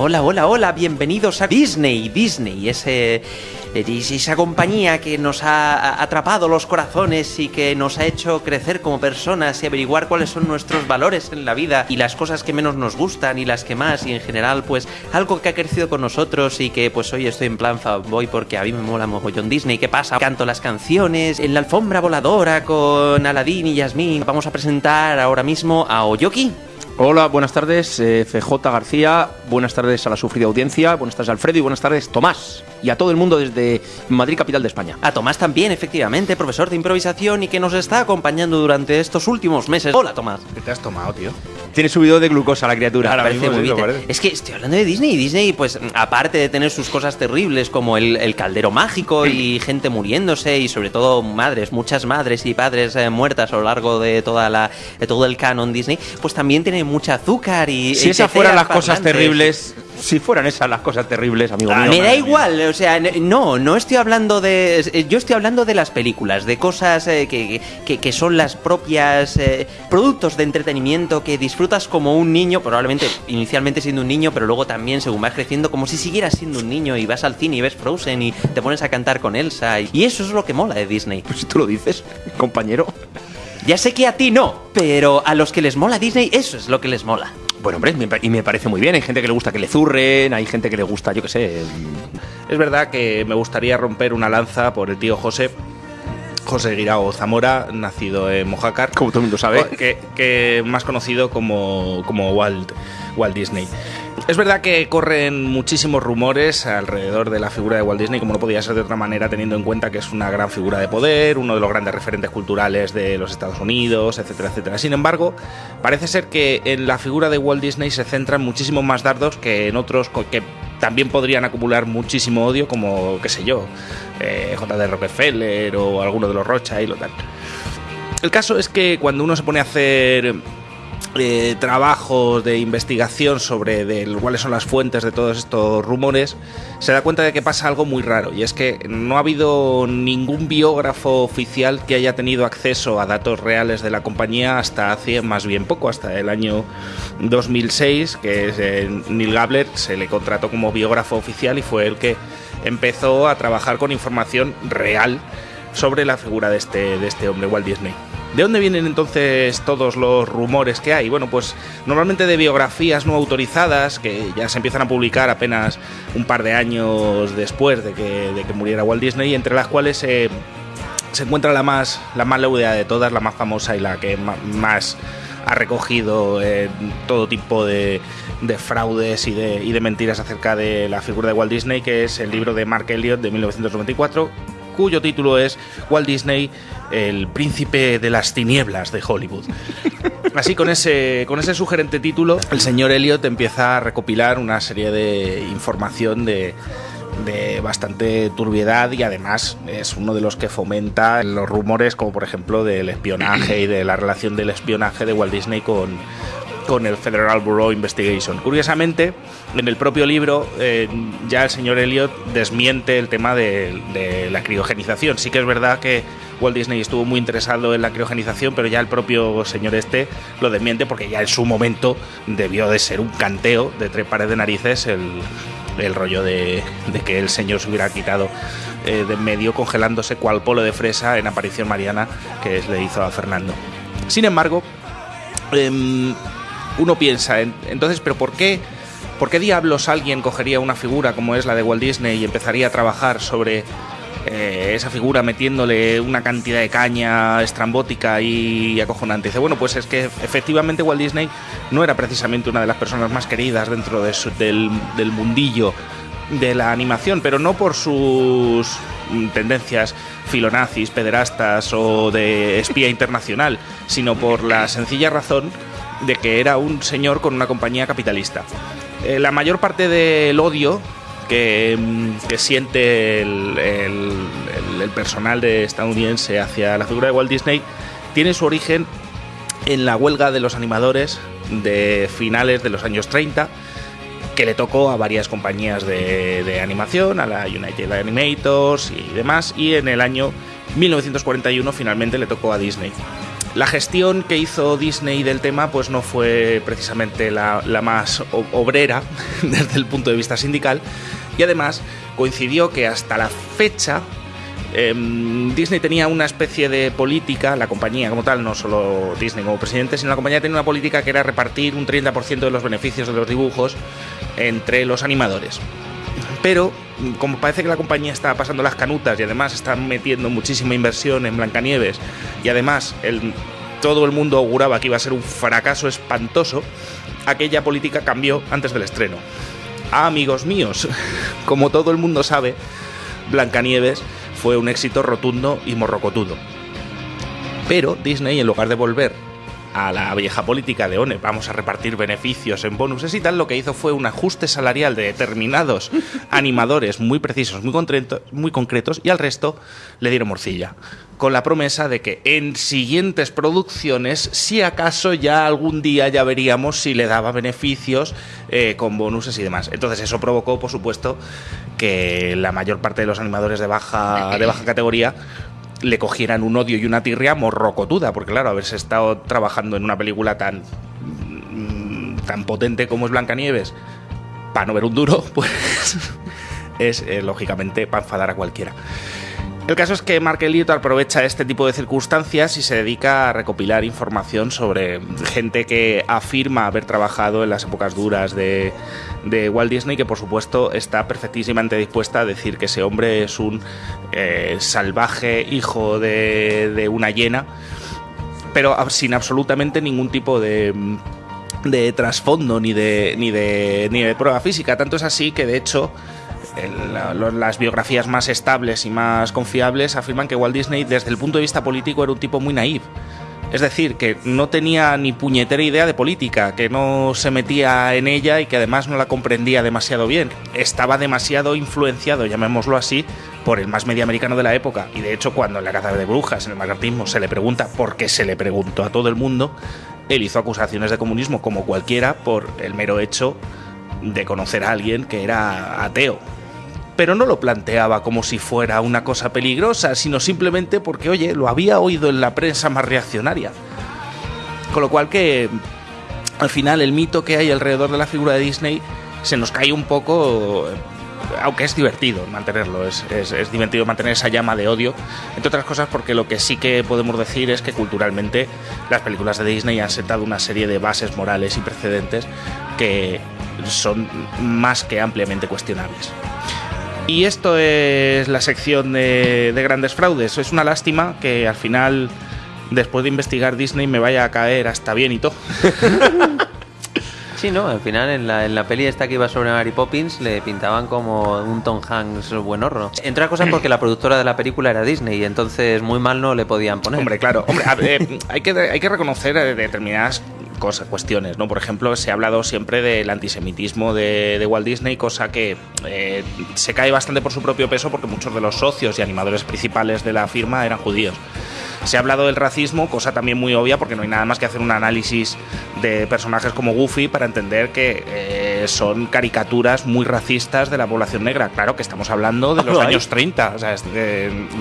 Hola, hola, hola, bienvenidos a Disney. Disney, ese, esa compañía que nos ha atrapado los corazones y que nos ha hecho crecer como personas y averiguar cuáles son nuestros valores en la vida y las cosas que menos nos gustan y las que más y en general pues algo que ha crecido con nosotros y que pues hoy estoy en plan voy porque a mí me mola mogollón Disney. ¿Qué pasa? Canto las canciones en la alfombra voladora con Aladdin y Yasmín. Vamos a presentar ahora mismo a Oyoki. Hola, buenas tardes, eh, FJ García, buenas tardes a la sufrida audiencia, buenas tardes Alfredo y buenas tardes Tomás y a todo el mundo desde Madrid, capital de España. A Tomás también, efectivamente, profesor de improvisación y que nos está acompañando durante estos últimos meses. Hola, Tomás. ¿Qué te has tomado, tío? Tiene subido de glucosa la criatura. Ahora parece muy bien. Es que estoy hablando de Disney y Disney, pues aparte de tener sus cosas terribles como el, caldero mágico y gente muriéndose y sobre todo madres, muchas madres y padres eh, muertas a lo largo de toda la de todo el canon Disney, pues también tiene mucha azúcar y si esas fueran las cosas terribles si fueran esas las cosas terribles, amigo mío. Me da igual, o sea, no, no estoy hablando de. Yo estoy hablando de las películas, de cosas eh, que, son las propias eh, productos de entretenimiento que disfrutas como un niño, probablemente inicialmente siendo un niño, pero luego también según vas creciendo, como si siguieras siendo un niño y vas al cine y ves Frozen y te pones a cantar con Elsa. Y, eso es lo que mola de Disney. Pues si tú lo dices, compañero. Ya sé que a ti no, pero a los que les mola Disney, eso es lo que les mola. Bueno, hombre, y me parece muy bien. Hay gente que le gusta que le zurren, hay gente que le gusta, yo qué sé. Es verdad que me gustaría romper una lanza por el tío José. José Guirao Zamora, nacido en Mojácar. Como todo el mundo sabe. Que, que más conocido como, como Walt, Walt Disney. Es verdad que corren muchísimos rumores alrededor de la figura de Walt Disney, como no podía ser de otra manera, teniendo en cuenta que es una gran figura de poder, uno de los grandes referentes culturales de los Estados Unidos, etcétera, etcétera. Sin embargo, parece ser que en la figura de Walt Disney se centran muchísimos más dardos que en otros que también podrían acumular muchísimo odio, como, qué sé yo, eh, J.D. Rockefeller o alguno de los Rothschild o tal. El caso es que cuando uno se pone a hacer eh, trabajos de investigación sobre cuáles son las fuentes de todos estos rumores, se da cuenta de que pasa algo muy raro, y es que no ha habido ningún biógrafo oficial que haya tenido acceso a datos reales de la compañía hasta hace más bien poco, hasta el año 2006, que eh, Neil Gabler se le contrató como biógrafo oficial y fue el que empezó a trabajar con información real sobre la figura de este, de este hombre, Walt Disney. ¿De dónde vienen entonces todos los rumores que hay? Bueno, pues normalmente de biografías no autorizadas que ya se empiezan a publicar apenas un par de años después de que, de que muriera Walt Disney, entre las cuales se encuentra la más, la más laudeada de todas, la más famosa y la que más ha recogido eh, todo tipo de, de fraudes y de, y de, mentiras acerca de la figura de Walt Disney, que es el libro de Mark Elliott de 1994, cuyo título es Walt Disney, el príncipe de las tinieblas de Hollywood. Así, con ese, con ese sugerente título, el señor Elliot empieza a recopilar una serie de información de, de bastante turbiedad y además es uno de los que fomenta los rumores como por ejemplo del espionaje y de la relación del espionaje de Walt Disney con, con el Federal Bureau Investigation. Curiosamente, en el propio libro eh, ya el señor Elliot desmiente el tema de, la criogenización. Sí que es verdad que Walt Disney estuvo muy interesado en la criogenización, pero ya el propio señor este lo desmiente porque ya en su momento debió de ser un canteo de tres pares de narices el, rollo de, que el señor se hubiera quitado eh, de en medio congelándose cual polo de fresa en aparición mariana que le hizo a Fernando. Sin embargo, em, uno piensa, entonces, ¿pero por qué, por qué diablos alguien cogería una figura como es la de Walt Disney y empezaría a trabajar sobre eh, esa figura metiéndole una cantidad de caña estrambótica y acojonante. Dice, bueno, pues es que efectivamente Walt Disney no era precisamente una de las personas más queridas dentro del, del mundillo de la animación, pero no por sus tendencias filonazis, pederastas o de espía internacional, sino por la sencilla razón de que era un señor con una compañía capitalista. Eh, la mayor parte del odio que, mm, siente el, personal de estadounidense hacia la figura de Walt Disney tiene su origen en la huelga de los animadores de finales de los años 30 que le tocó a varias compañías de, animación, a la United Animators y demás, y en el año 1941 finalmente le tocó a Disney. La gestión que hizo Disney del tema pues no fue precisamente la, más obrera desde el punto de vista sindical y además coincidió que hasta la fecha em, Disney tenía una especie de política, la compañía como tal, no solo Disney como presidente, sino la compañía tenía una política que era repartir un 30% de los beneficios de los dibujos entre los animadores. Pero, como parece que la compañía está pasando las canutas y además está metiendo muchísima inversión en Blancanieves y además el- todo el mundo auguraba que iba a ser un fracaso espantoso, aquella política cambió antes del estreno. Ah, amigos míos, como todo el mundo sabe, Blancanieves fue un éxito rotundo y morrocotudo. Pero Disney, en lugar de volver a la vieja política de ONE, vamos a repartir beneficios en bonuses y tal, lo que hizo fue un ajuste salarial de determinados animadores muy precisos, muy, muy concretos, y al resto le dieron morcilla. Con la promesa de que en siguientes producciones, si acaso ya algún día ya veríamos si le daba beneficios eh, con bonuses y demás. Entonces eso provocó, por supuesto, que la mayor parte de los animadores de baja, de baja categoría le cogieran un odio y una tirria morrocotuda, porque claro, haberse estado trabajando en una película tan mm, tan potente como es Blancanieves, para no ver un duro, pues es eh, lógicamente para enfadar a cualquiera. El caso es que Mark Elliott aprovecha este tipo de circunstancias y se dedica a recopilar información sobre gente que afirma haber trabajado en las épocas duras de, de Walt Disney, que por supuesto está perfectísimamente dispuesta a decir que ese hombre es un eh, salvaje hijo de, de una hiena, pero sin absolutamente ningún tipo de de trasfondo ni de, ni de ni de prueba física. Tanto es así que de hecho el- las biografías más estables y más confiables afirman que Walt Disney desde el punto de vista político era un tipo muy naïf. Es decir, que no tenía ni puñetera idea de política, que no se metía en ella y que además no la comprendía demasiado bien. Estaba demasiado influenciado, llamémoslo así, por el más media americano de la época. Y de hecho, cuando en la caza de brujas, en el macartismo, se le pregunta por qué se le preguntó a todo el mundo, él hizo acusaciones de comunismo como cualquiera por el mero hecho de conocer a alguien que era ateo pero no lo planteaba como si fuera una cosa peligrosa, sino simplemente porque, oye, lo había oído en la prensa más reaccionaria. Con lo cual que al final el mito que hay alrededor de la figura de Disney se nos cae un poco, eh, aunque es divertido mantenerlo, es, es- es divertido mantener esa llama de odio, entre otras cosas porque lo que sí que podemos decir es que culturalmente las películas de Disney han sentado una serie de bases morales y precedentes que son más que ampliamente cuestionables. Y esto es la sección de, de grandes fraudes. Es una lástima que al final, después de investigar Disney, me vaya a caer hasta bien y todo. Sí, no, al final en la, en la peli esta que iba sobre Mary Poppins le pintaban como un Tom Hanks buenorro. Entre otras cosas porque la productora de la película era Disney y entonces muy mal no le podían poner. Hombre, claro. Hombre, a eh, hay, que, hay que reconocer eh, determinadas cosas, cuestiones, ¿no? Por ejemplo, se ha hablado siempre del antisemitismo de, Walt Disney, cosa que eh, se cae bastante por su propio peso porque muchos de los socios y animadores principales de la firma eran judíos. Se ha hablado del racismo, cosa también muy obvia porque no hay nada más que hacer un análisis de personajes como Goofy para entender que eh, son caricaturas muy racistas de la población negra. Claro que estamos hablando de los Lo hay. años 30. O sea, es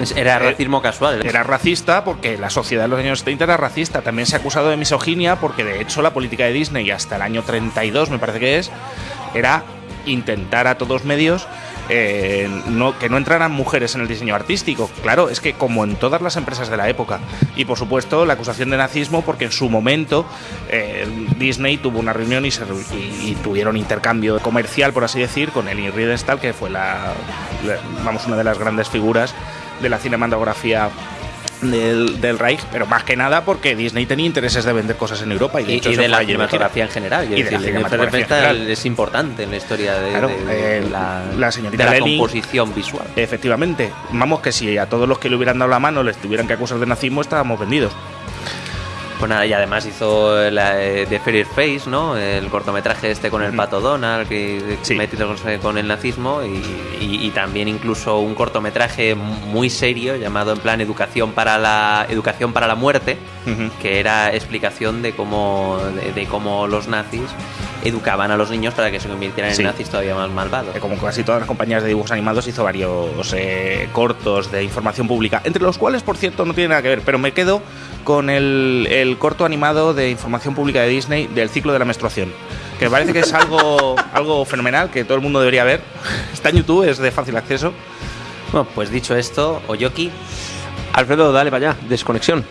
Es- Era eh, racismo casual. era racista porque la sociedad de los años 30 era racista. También se ha acusado de misoginia porque de hecho la política de Disney hasta el año 32 me parece que es era intentar a todos medios eh, no, que no entraran mujeres en el diseño artístico. Claro, es que como en todas las empresas de la época. Y por supuesto la acusación de nazismo porque en su momento eh, Disney tuvo una reunión y, tuvieron intercambio comercial, por así decir, con Ellie Riedenstahl, que fue la, la- vamos, una de las grandes figuras de la cinematografía del, del Reich, pero más que nada porque Disney tenía intereses de vender cosas en Europa y de, y, hecho y de la cinematografía en general. Y de la decir, cinematografía en es importante en la historia de, Claro, de- de la, la señorita la composición visual. Efectivamente, vamos que si a todos los que le hubieran dado la mano les tuvieran que acusar de nazismo, estábamos vendidos. Pues nada, y además hizo la eh, de Fairy Face, ¿no? El cortometraje este con el pato Donald, que Sí. metido con, con el nazismo, y, y- y también incluso un cortometraje muy serio llamado en plan Educación para la Educación para la muerte, que era explicación de cómo de, de cómo los nazis educaban a los niños para que se convirtieran Sí. en nazis todavía más malvados. Como casi todas las compañías de dibujos animados hizo varios eh, cortos de información pública, entre los cuales, por cierto, no tiene nada que ver, pero me quedo con el, el corto animado de información pública de Disney del ciclo de la menstruación. Que me parece que es algo, algo fenomenal, que todo el mundo debería ver. Está en YouTube, es de fácil acceso. Bueno, pues dicho esto, Oyoki, Alfredo, dale para allá, desconexión.